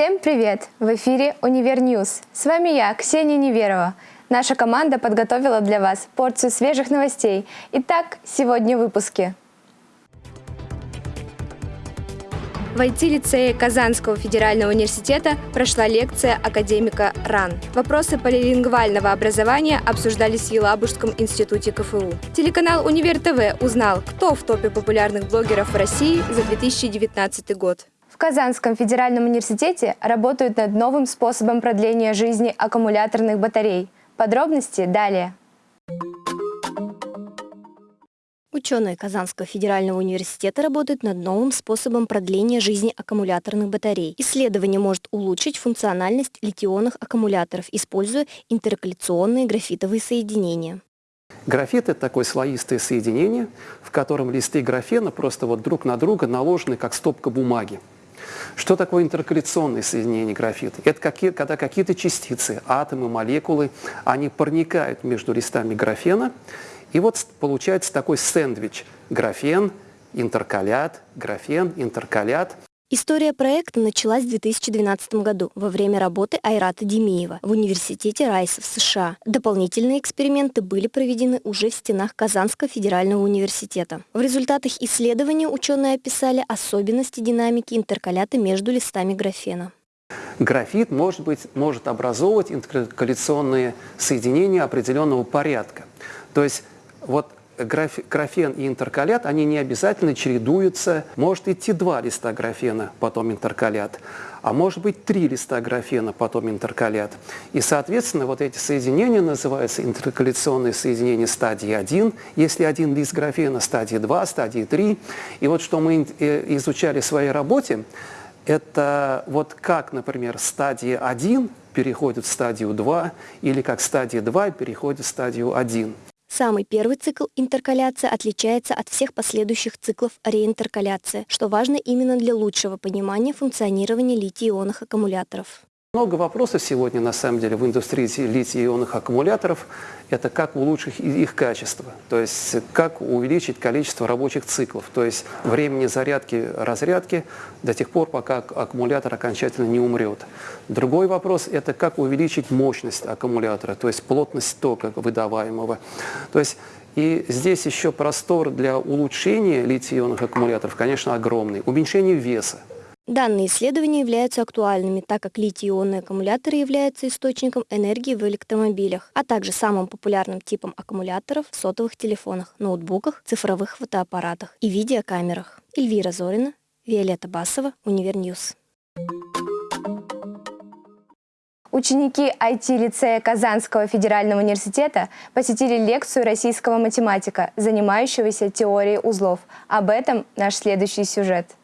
Всем привет! В эфире «Универ News». С вами я, Ксения Неверова. Наша команда подготовила для вас порцию свежих новостей. Итак, сегодня в выпуске. В IT-лицее Казанского федерального университета прошла лекция академика РАН. Вопросы полилингвального образования обсуждались в Елабужском институте КФУ. Телеканал «Универ TV» узнал, кто в топе популярных блогеров в России за 2019 год. В Казанском федеральном университете работают над новым способом продления жизни аккумуляторных батарей. Подробности далее. Ученые Казанского федерального университета работают над новым способом продления жизни аккумуляторных батарей. Исследование может улучшить функциональность литионных аккумуляторов, используя интеркаляционные графитовые соединения. Графит – это такое слоистое соединение, в котором листы графена просто вот друг на друга наложены, как стопка бумаги. Что такое интеркаляционное соединение графита? Это какие, когда какие-то частицы, атомы, молекулы, они проникают между листами графена, и вот получается такой сэндвич – графен, интеркалят, графен, интеркалят. История проекта началась в 2012 году во время работы Айрата Демиева в Университете Райса в США. Дополнительные эксперименты были проведены уже в стенах Казанского федерального университета. В результатах исследования ученые описали особенности динамики интеркалята между листами графена. Графит может, быть, может образовывать интеркаляционные соединения определенного порядка. То есть вот графен и интеркалят, они не обязательно чередуются. Может идти два листа графена, потом интеркалят, а может быть три листа графена, потом интеркалят. И, соответственно, вот эти соединения называются интеркаляционные соединения стадии 1, если один лист графена, стадии 2, стадии 3. И вот что мы э, изучали в своей работе, это вот как, например, стадия 1 переходит в стадию 2, или как стадия 2 переходит в стадию 1. Самый первый цикл интеркаляции отличается от всех последующих циклов реинтеркаляции, что важно именно для лучшего понимания функционирования литий-ионных аккумуляторов. Много вопросов сегодня, на самом деле, в индустрии литий-ионных аккумуляторов. Это как улучшить их качество, то есть как увеличить количество рабочих циклов, то есть времени зарядки-разрядки до тех пор, пока аккумулятор окончательно не умрет. Другой вопрос – это как увеличить мощность аккумулятора, то есть плотность тока выдаваемого. То есть и здесь еще простор для улучшения литий-ионных аккумуляторов, конечно, огромный. Уменьшение веса. Данные исследования являются актуальными, так как литий-ионные аккумуляторы являются источником энергии в электромобилях, а также самым популярным типом аккумуляторов в сотовых телефонах, ноутбуках, цифровых фотоаппаратах и видеокамерах. Эльвира Зорина, Виолетта Басова, UniverNews. Ученики IT-лицея Казанского федерального университета посетили лекцию российского математика, занимающегося теорией узлов. Об этом наш следующий сюжет.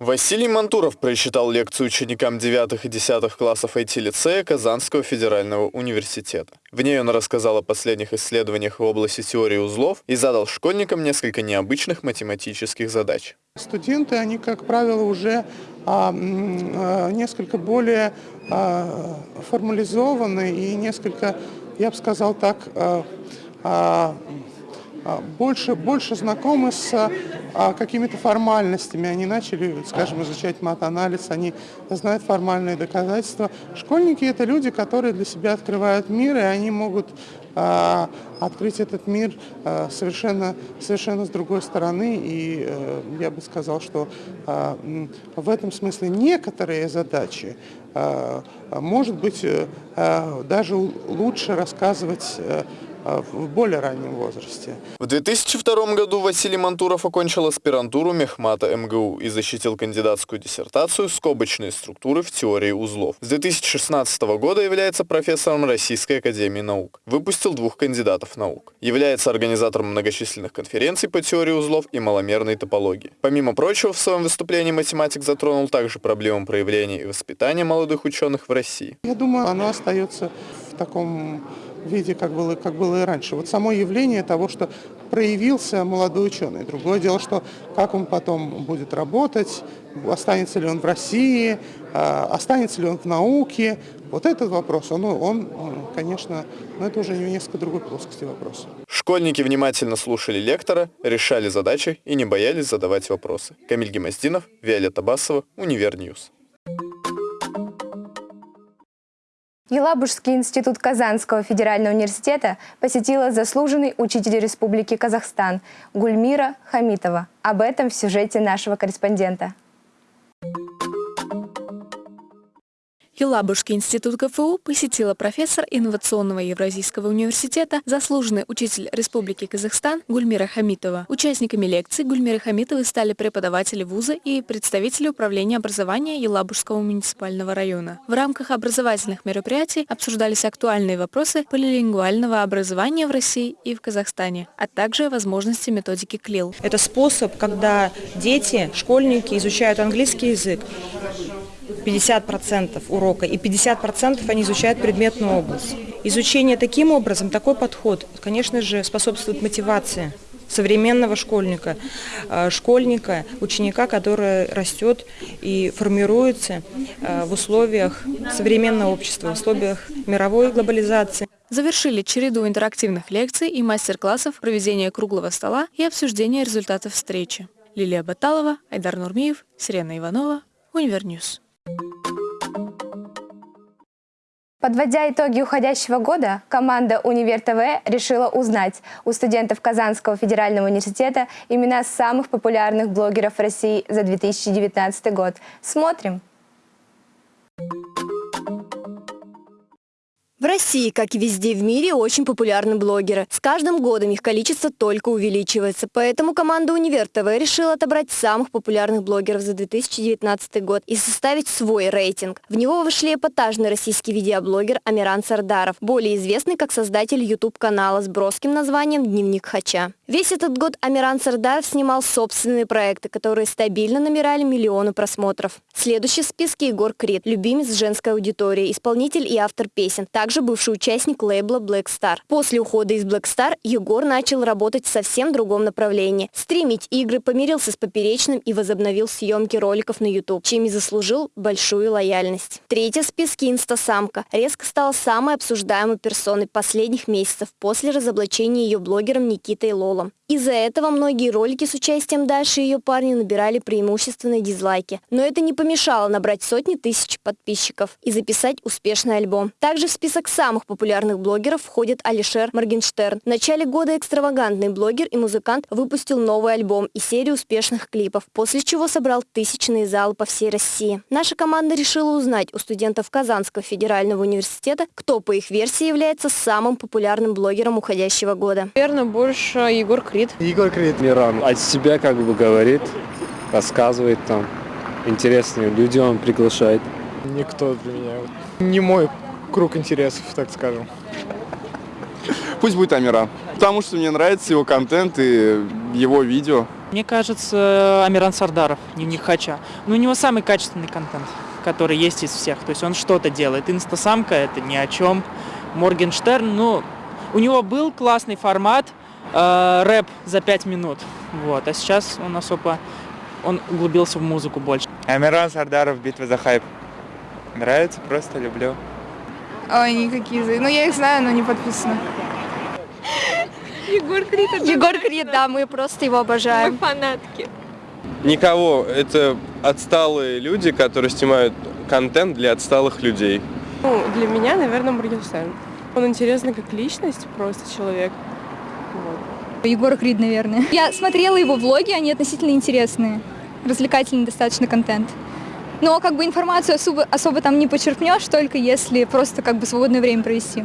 Василий Мантуров прочитал лекцию ученикам 9 и 10 классов IT-лицея Казанского федерального университета. В ней он рассказал о последних исследованиях в области теории узлов и задал школьникам несколько необычных математических задач. Студенты, они, как правило, уже а, а, несколько более а, формализованы и несколько, я бы сказал так, а, а, больше, больше знакомы с а, какими-то формальностями. Они начали, скажем, изучать мат-анализ, они знают формальные доказательства. Школьники – это люди, которые для себя открывают мир, и они могут а, открыть этот мир а, совершенно, совершенно с другой стороны. И а, я бы сказал, что а, в этом смысле некоторые задачи а, может быть а, даже лучше рассказывать а, в более раннем возрасте. В 2002 году Василий Мантуров окончил аспирантуру Мехмата МГУ и защитил кандидатскую диссертацию «Скобочные структуры в теории узлов». С 2016 года является профессором Российской академии наук. Выпустил двух кандидатов наук. Является организатором многочисленных конференций по теории узлов и маломерной топологии. Помимо прочего, в своем выступлении математик затронул также проблему проявления и воспитания молодых ученых в России. Я думаю, оно остается в таком виде, как было, как было и раньше. Вот само явление того, что проявился молодой ученый. Другое дело, что как он потом будет работать, останется ли он в России, а, останется ли он в науке. Вот этот вопрос, он, он конечно, но это уже несколько другой плоскости вопрос. Школьники внимательно слушали лектора, решали задачи и не боялись задавать вопросы. Камиль Гимаздинов, Виолетта Басова, UniverNews. Елабужский институт Казанского федерального университета посетила заслуженный учитель Республики Казахстан Гульмира Хамитова. Об этом в сюжете нашего корреспондента. Елабужский институт КФУ посетила профессор инновационного Евразийского университета, заслуженный учитель Республики Казахстан Гульмира Хамитова. Участниками лекции Гульмира Хамитовой стали преподаватели вуза и представители управления образования Елабужского муниципального района. В рамках образовательных мероприятий обсуждались актуальные вопросы полилингвального образования в России и в Казахстане, а также возможности методики КЛИЛ. Это способ, когда дети, школьники изучают английский язык 50% урока, и 50% они изучают предметную область. Изучение таким образом, такой подход, конечно же, способствует мотивации современного школьника, э, школьника, ученика, который растет и формируется э, в условиях современного общества, в условиях мировой глобализации. Завершили череду интерактивных лекций и мастер-классов, проведение круглого стола и обсуждение результатов встречи. Лилия Баталова, Айдар Нурмиев, Сирена Иванова, UniverNews. Подводя итоги уходящего года, команда «Универ ТВ» решила узнать у студентов Казанского федерального университета имена самых популярных блогеров России за 2019 год. Смотрим! В России, как и везде в мире, очень популярны блогеры. С каждым годом их количество только увеличивается. Поэтому команда «Универ ТВ» решила отобрать самых популярных блогеров за 2019 год и составить свой рейтинг. В него вошли эпатажный российский видеоблогер Амиран Сардаров, более известный как создатель YouTube-канала с броским названием «Дневник Хача». Весь этот год Амиран Сардаров снимал собственные проекты, которые стабильно набирали миллионы просмотров. Следующий в списке Егор Крид, любимец женской аудитории, исполнитель и автор песен. Также бывший участник лейбла Black Star. После ухода из Black Star Егор начал работать в совсем другом направлении. Стримить игры, помирился с Поперечным и возобновил съемки роликов на YouTube, чем и заслужил большую лояльность. Третья в списке инстасамка. Резко стала самой обсуждаемой персоной последних месяцев после разоблачения ее блогером Никитой Лолом. Из-за этого многие ролики с участием Даши и ее парня набирали преимущественные дизлайки. Но это не помешало набрать сотни тысяч подписчиков и записать успешный альбом. Также в список самых популярных блогеров входит Алишер Моргенштерн. В начале года экстравагантный блогер и музыкант выпустил новый альбом и серию успешных клипов, после чего собрал тысячные залы по всей России. Наша команда решила узнать у студентов Казанского федерального университета, кто по их версии является самым популярным блогером уходящего года. Наверное, больше Егор Крид. Егор Крид. Миран от себя как бы говорит, рассказывает там. Интересные люди он приглашает. Никто для меня. Не мой круг интересов, так скажем. Пусть будет Амира, потому что мне нравится его контент и его видео. Мне кажется, Амиран Сардаров, дневник Хача. Ну, у него самый качественный контент, который есть из всех. То есть он что-то делает. Инстасамка – это ни о чем. Моргенштерн, ну, у него был классный формат – э, рэп за пять минут. Вот. А сейчас он особо он углубился в музыку больше. Амиран Сардаров, битва за хайп. Нравится, просто люблю. Ой, никакие. Ну, я их знаю, но не подписано. Егор Крид. Егор Крид, да, мы просто его обожаем. Мы фанатки. Никого. Это отсталые люди, которые снимают контент для отсталых людей. Ну, для меня, наверное, Моргенштерн. Он интересный как личность, просто человек. Вот. Егор Крид, наверное. Я смотрела его влоги, они относительно интересные. Развлекательный достаточно контент. Но как бы информацию особо, особо там не почерпнешь, только если просто как бы свободное время провести.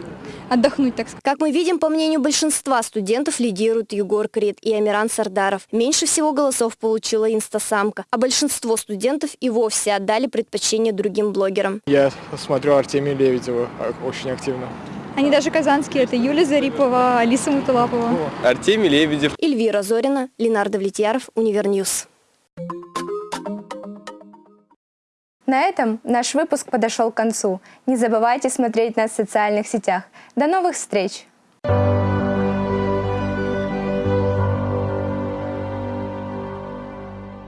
Отдохнуть, так сказать. Как мы видим, по мнению большинства студентов лидируют Егор Крид и Амиран Сардаров. Меньше всего голосов получила инстасамка, а большинство студентов и вовсе отдали предпочтение другим блогерам. Я смотрю Артемия Лебедева очень активно. Они даже казанские. Это Юлия Зарипова, Алиса Муталапова. Артемий Лебедев. Эльвира Зорина, Ленар Давлетьяров, UniverNews. На этом наш выпуск подошел к концу. Не забывайте смотреть нас в социальных сетях. До новых встреч!